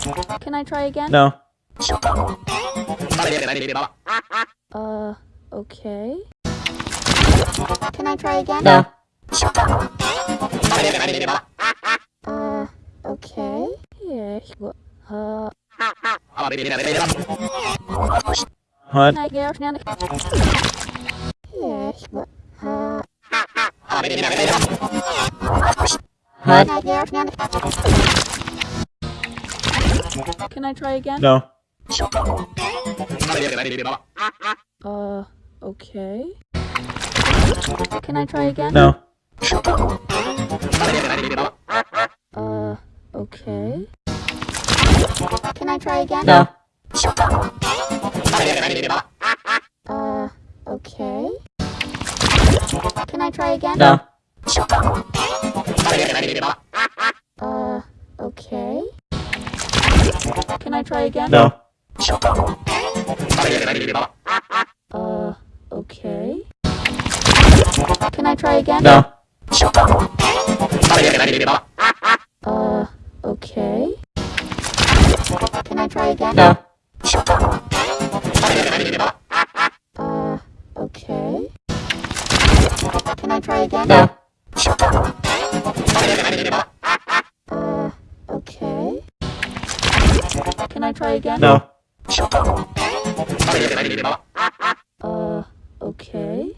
Can I try again? No. Uh, okay. Can I try again? No. Uh, okay. Yeah. Uh, What? can I get now? Yeah, what? Uh, What? Can I get now? Can I try again? No. Uh, okay. Can I try again? No. Uh, okay. Can I try again? No. Uh, okay. Can I try again? No. Try again? No. Uh, okay. Can I try again? No. Uh, okay. Can I try again? No. Uh, okay. Can I try again? No. Can I try again? No. Uh, okay.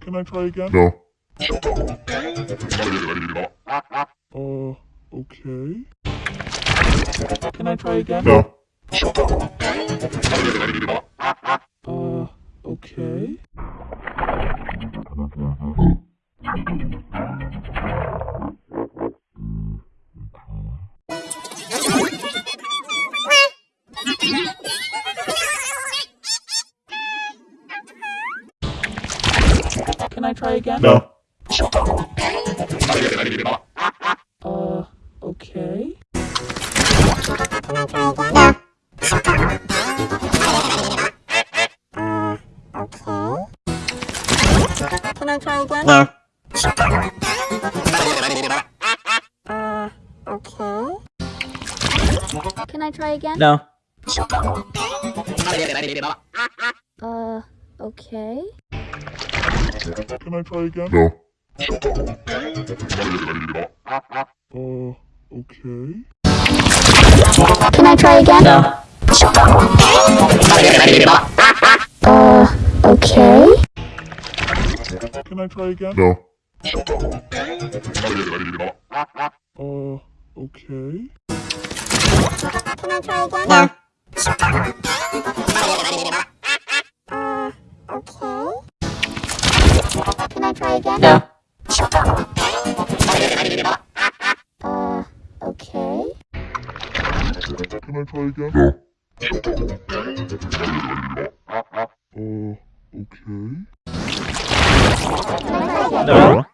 Can I try again? No. Uh, okay. Can I try again? No. Uh, okay. Can I try again? No. Can I try again? No. Uh, okay. Can I try again? No. Uh, okay. Can I try again? No. Uh, okay. Can I try again? No. I try again? No. Uh, okay. Can I try again? No. Uh, okay. Can I try again? No. Uh, okay. Can I try again? No. Uh, okay. No.